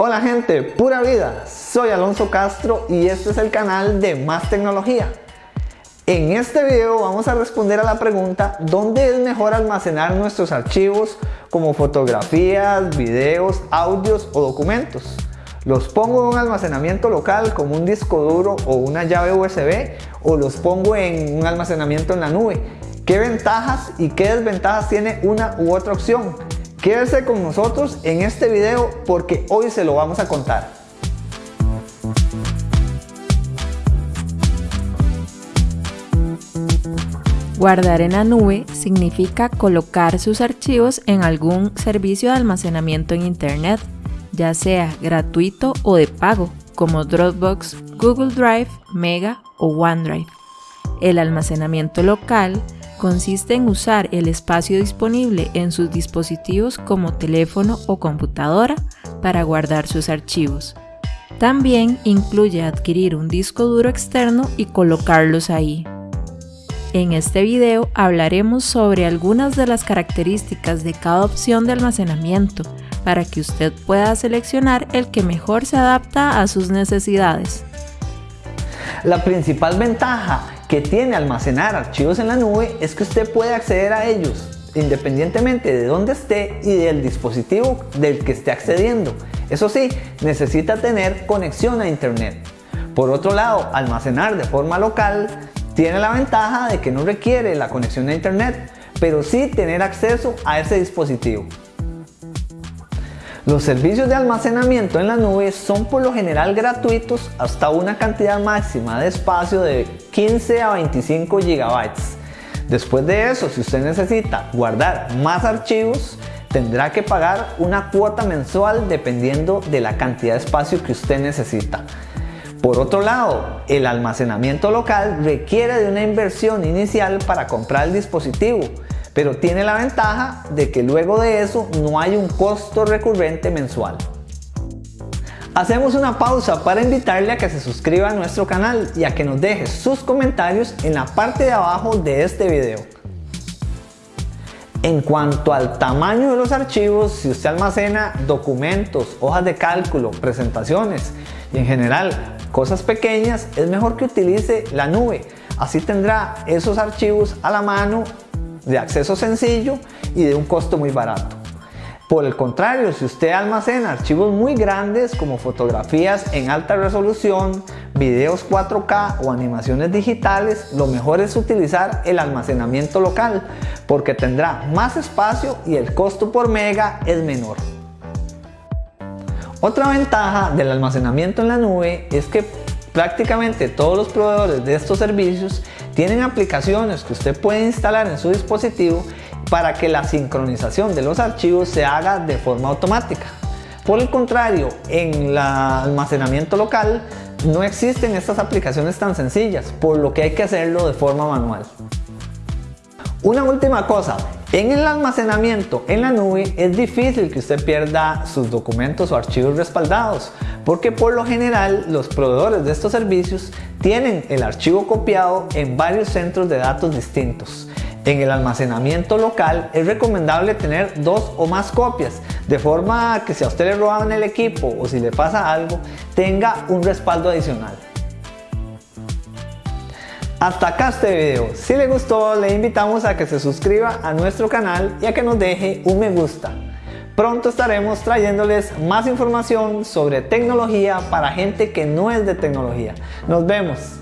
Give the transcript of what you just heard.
Hola gente, pura vida, soy Alonso Castro y este es el canal de Más Tecnología. En este video vamos a responder a la pregunta ¿Dónde es mejor almacenar nuestros archivos como fotografías, videos, audios o documentos? ¿Los pongo en un almacenamiento local como un disco duro o una llave USB o los pongo en un almacenamiento en la nube? ¿Qué ventajas y qué desventajas tiene una u otra opción? Quédese con nosotros en este video porque hoy se lo vamos a contar. Guardar en la nube significa colocar sus archivos en algún servicio de almacenamiento en Internet, ya sea gratuito o de pago, como Dropbox, Google Drive, Mega o OneDrive. El almacenamiento local consiste en usar el espacio disponible en sus dispositivos como teléfono o computadora para guardar sus archivos. También incluye adquirir un disco duro externo y colocarlos ahí. En este video hablaremos sobre algunas de las características de cada opción de almacenamiento para que usted pueda seleccionar el que mejor se adapta a sus necesidades. La principal ventaja que tiene almacenar archivos en la nube es que usted puede acceder a ellos independientemente de dónde esté y del dispositivo del que esté accediendo. Eso sí, necesita tener conexión a internet. Por otro lado, almacenar de forma local tiene la ventaja de que no requiere la conexión a internet, pero sí tener acceso a ese dispositivo. Los servicios de almacenamiento en la nube son por lo general gratuitos hasta una cantidad máxima de espacio de 15 a 25 GB. Después de eso, si usted necesita guardar más archivos, tendrá que pagar una cuota mensual dependiendo de la cantidad de espacio que usted necesita. Por otro lado, el almacenamiento local requiere de una inversión inicial para comprar el dispositivo, pero tiene la ventaja de que luego de eso no hay un costo recurrente mensual. Hacemos una pausa para invitarle a que se suscriba a nuestro canal y a que nos deje sus comentarios en la parte de abajo de este video. En cuanto al tamaño de los archivos, si usted almacena documentos, hojas de cálculo, presentaciones y en general cosas pequeñas, es mejor que utilice la nube. Así tendrá esos archivos a la mano de acceso sencillo y de un costo muy barato. Por el contrario, si usted almacena archivos muy grandes como fotografías en alta resolución, videos 4K o animaciones digitales, lo mejor es utilizar el almacenamiento local porque tendrá más espacio y el costo por mega es menor. Otra ventaja del almacenamiento en la nube es que prácticamente todos los proveedores de estos servicios tienen aplicaciones que usted puede instalar en su dispositivo para que la sincronización de los archivos se haga de forma automática. Por el contrario, en el almacenamiento local no existen estas aplicaciones tan sencillas, por lo que hay que hacerlo de forma manual. Una última cosa, en el almacenamiento en la nube es difícil que usted pierda sus documentos o archivos respaldados, porque por lo general los proveedores de estos servicios tienen el archivo copiado en varios centros de datos distintos. En el almacenamiento local es recomendable tener dos o más copias, de forma que si a usted le roban el equipo o si le pasa algo, tenga un respaldo adicional. Hasta acá este video. Si le gustó, le invitamos a que se suscriba a nuestro canal y a que nos deje un me gusta. Pronto estaremos trayéndoles más información sobre tecnología para gente que no es de tecnología. Nos vemos.